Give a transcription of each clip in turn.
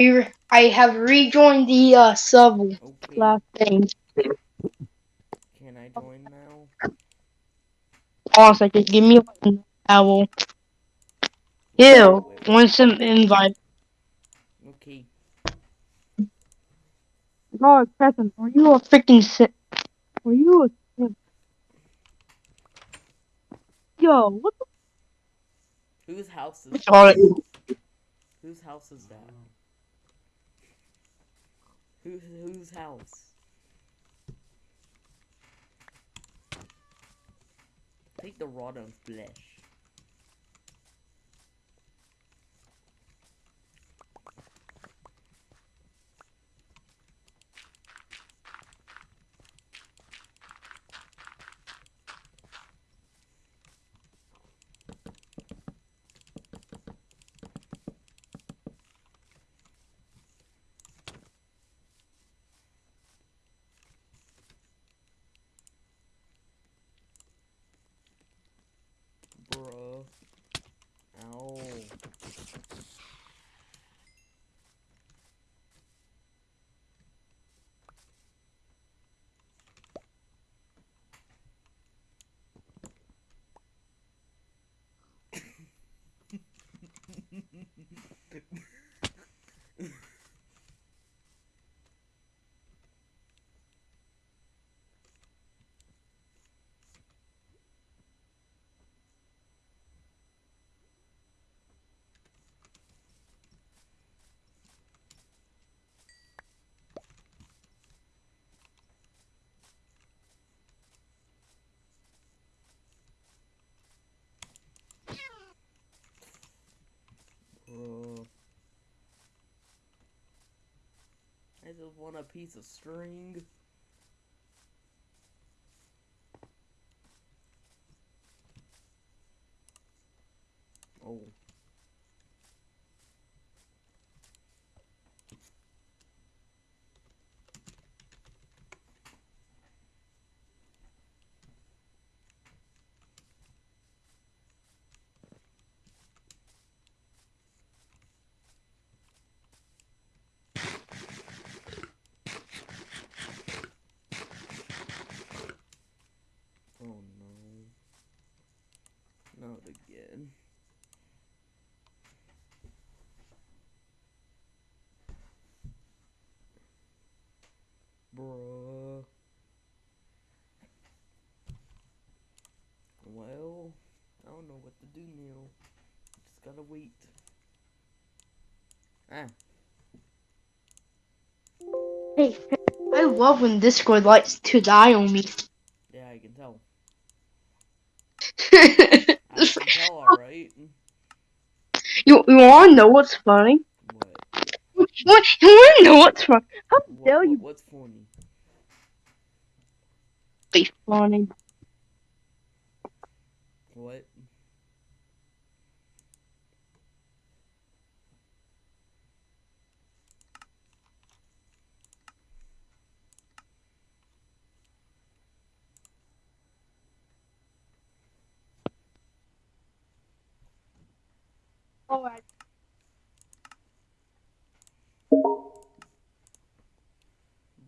I have rejoined the uh, sub Okay. last thing. Can I join now? On a second. Give me a towel. Ew. Want some invite? Okay. God, Preston, are you a freaking sick? Are you a simp? Yo, what Whose house is the fuck? whose house is that? Whose whose house? Take the rotten flesh. I just want a piece of string. Oh. Oh no. Not again. Bruh. Well, I don't know what to do now. Just gotta wait. Ah, Hey, I love when Discord likes to die on me. yeah, I can tell. I can tell, alright. you you wanna know what's funny? What? What? You wanna know what's funny? How What, dare what? you What's funny? be funny? What? Alright.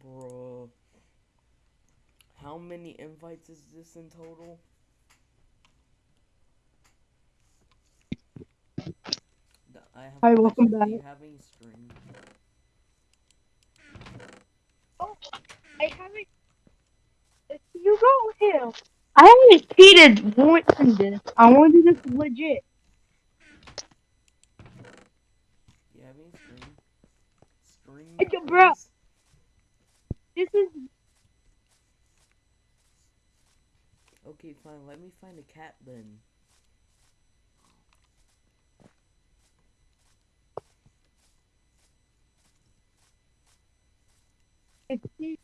Bruh. How many invites is this in total? I have Hi, welcome question. Do you back. Oh, have any string? I haven't. You go here. I haven't cheated once in this. I want to do this legit. Do you have any string? String, Hey, yo, please? This is Okay, fine. Let me find a cat then. Ooh.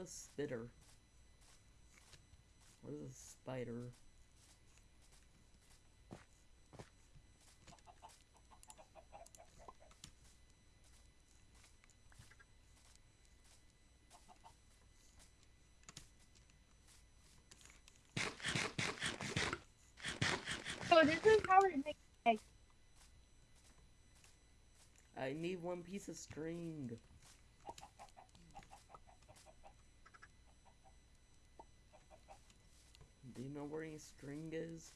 a spitter? What is a spider? So this is how eggs. I need one piece of string. Do you know where any string is?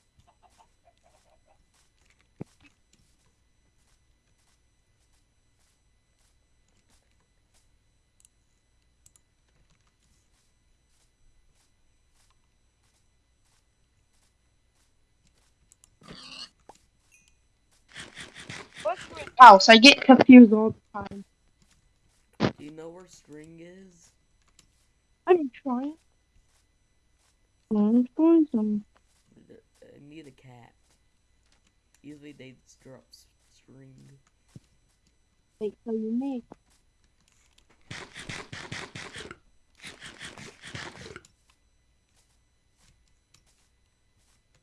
House? I get confused all the time. Do you know where string is? I'm trying. I'm doing some. I need a cat. Usually they drop s- string. Wait, so you make.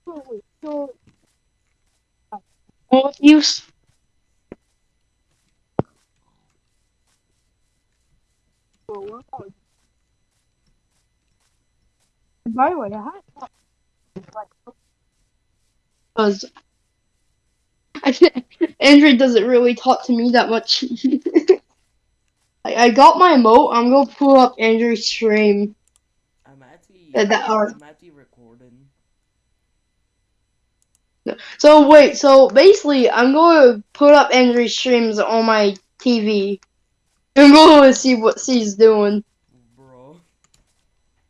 Oh, wait, so. Uh, well, you. s- Well, what about- By the way, I had because I Andrew doesn't really talk to me that much. I, I got my emote. I'm gonna pull up Andrew's stream. I'm actually Uh, that are- I'm actually recording. So wait, so basically, I'm gonna put up Andrew's streams on my TV. I'm going to see what she's doing.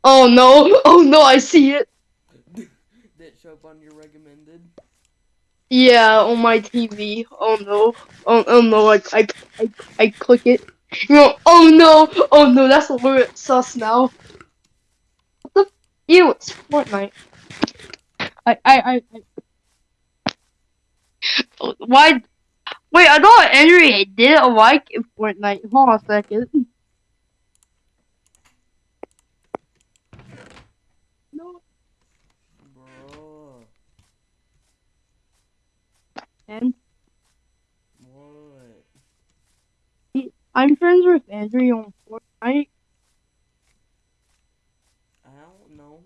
Oh no! Oh no! I see it. Did show up on your recommended? Yeah, on my TV. Oh no! Oh, oh no! I, I I I click it. No! Oh no! Oh no! That's a little bit sus now. What the? Ew! It's Fortnite. I I I. I why? Wait! I thought Andrew didn't like Fortnite. Hold on a second. No. Bro. What? I'm friends with Andrew on Fortnite. I don't know.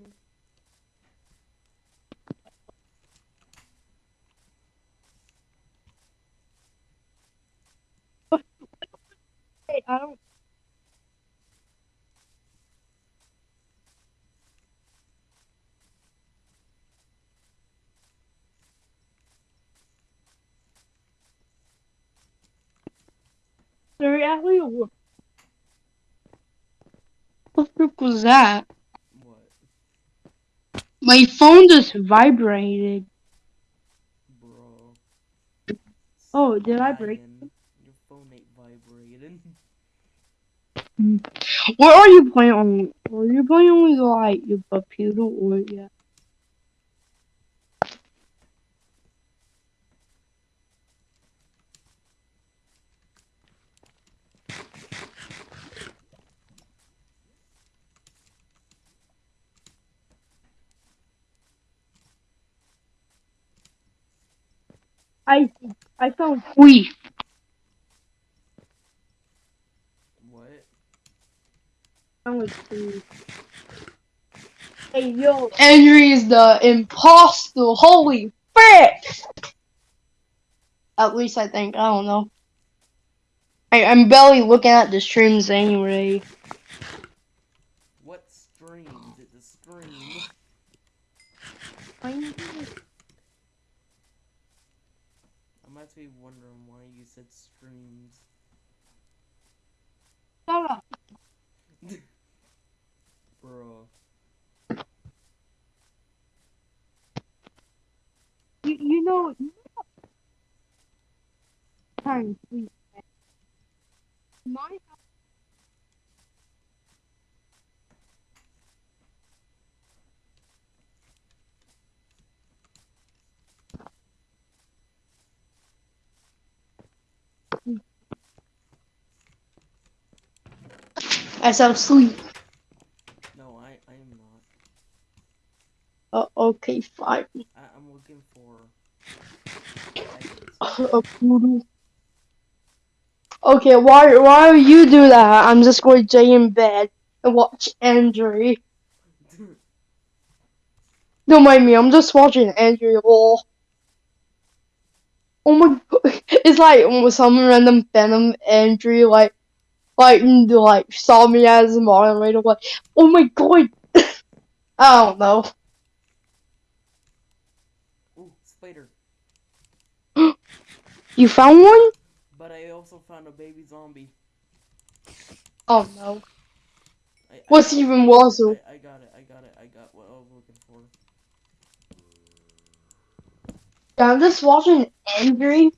Hey, I don't. Seriously, what the frick was that? What? My phone just vibrated. Bro. Oh, did I break Your phone ain't vibrating. What are you playing on? Are you playing on like your computer or yeah? I I found Queef. What? I found Queef. Hey yo, Henry is the imposter. Holy frick! At least I think. I don't know. I, I'm barely looking at the streams anyway. What streams? It's a stream. I'm actually wondering why you said streams. Shut up. Bro. You, you know, you know time sleep. My I sound sleep. No, I I am not. Uh, okay, fine. I, I'm looking for. A poodle. Okay, why why you do that? I'm just going to stay in bed and watch Andrew. Don't mind me, I'm just watching Andrew lol. Oh my god, it's like some random Venom Andrew like, like, like saw me as a moderator, like, oh my god, I don't know. Ooh, spider. You found one? But I also found a baby zombie. Oh no. I, I even worse? I, I got it. I got it. I got what I was looking for. Yeah, I'm just watching Andrew.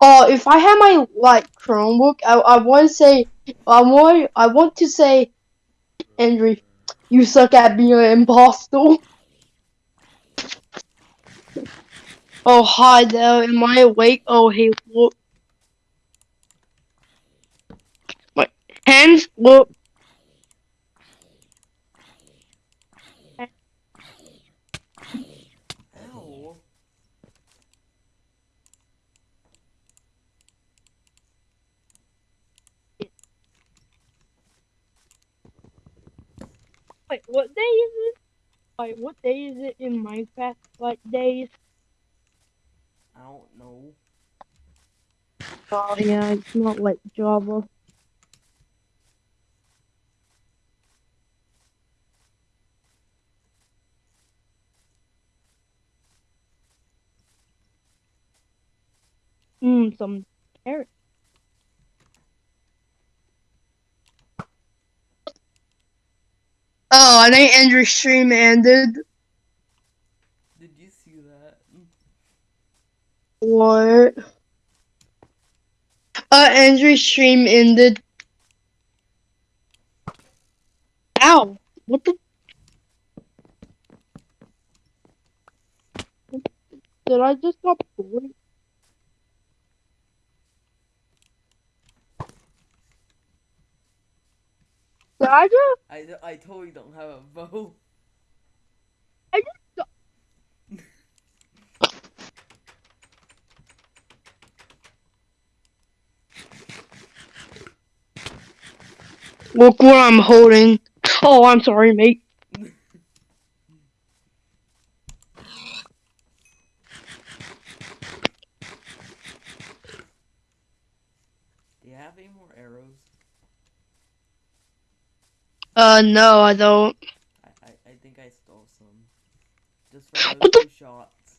Oh, if I had my like Chromebook, I I want to say I want I want to say, Andrew, you suck at being an imposter. Oh hi there, am I awake? Oh hey look. My hands look. Ow. Wait, what day is it? Like what day is it in Minecraft? Like days? I don't know. Oh yeah, it's not like Java. Mmm, some carrot. Oh, I think Andrew's stream ended. Did you see that? What? Uh, Andrew's stream ended. Ow! What the? Did I just got bored? Did I just? I, d- I totally don't have a bow. I just got. Look what I'm holding. Oh, I'm sorry, mate. Do you have any more arrows? Uh, no, I don't. I, I, I think I stole some. Just for What the- shots.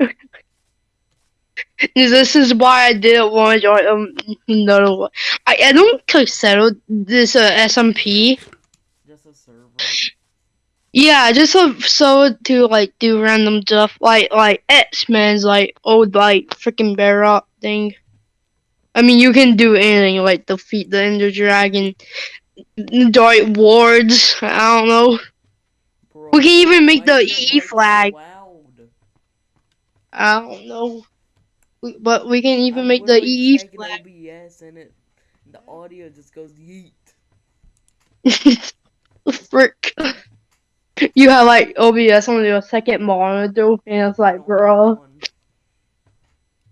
This is why I didn't want to join. Um, no, I I don't consider this a SMP. Just a server. Yeah, just so so to like do random stuff like like X Men's like old like freaking bear up thing. I mean, you can do anything like defeat the Ender Dragon, dart Wards. I don't know. Bro, We can even make the E flag. loud? I don't know. We, but we can even I'm make the checking flag. OBS and it, the audio just goes yeet. Frick. You have like OBS on your second monitor, and it's like, oh, bro,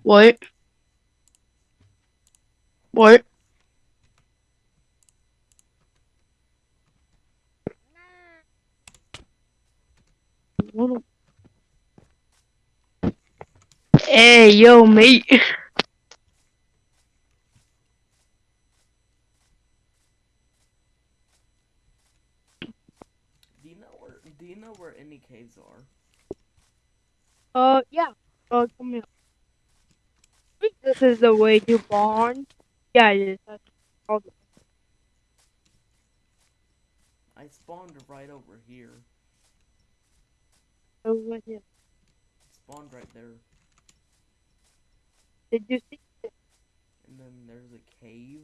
what? What? What Hey, yo, mate. Do you know where? Do you know where any caves are? Uh, yeah. Uh, come here. This is the way to barn. Yeah, it is. That's all the- I spawned right over here. over here. Spawned right there, Did you see? It? And then there's a cave.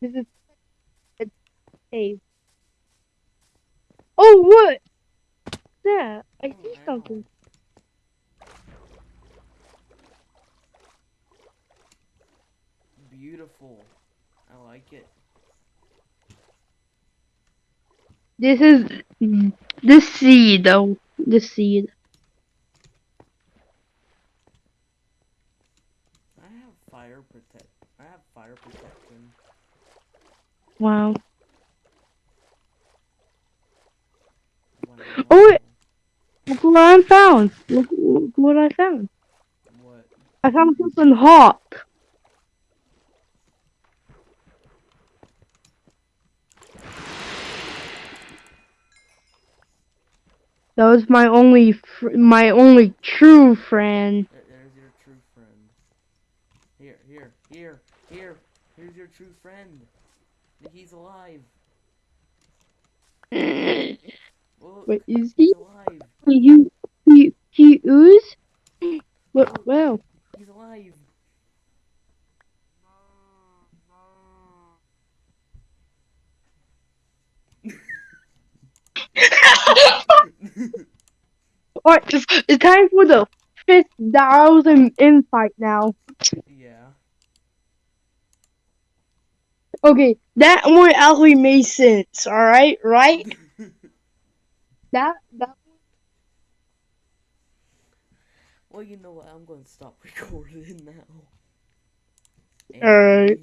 This is a cave. Oh, what? Yeah, I Oh, see wow. something. Beautiful. I like it. This is the seed, though. The seed. I have fire protect. I have fire protection. Wow. Wow. Oh, wait. Look what I found. Look, look what I found. What? I found something hot. That was my only, fr- my only true friend. There's your true friend. Here, here, here, here. Here's your true friend. He's alive. Look, Wait, is he? alive. You, he, he ooze? What? Well, He's alive. Alright, it's, it's time for the fifth thousand insight now. yeah. Okay, that one actually made sense. All right, right? That that. well, you know what? I'm going to stop recording now. Alright.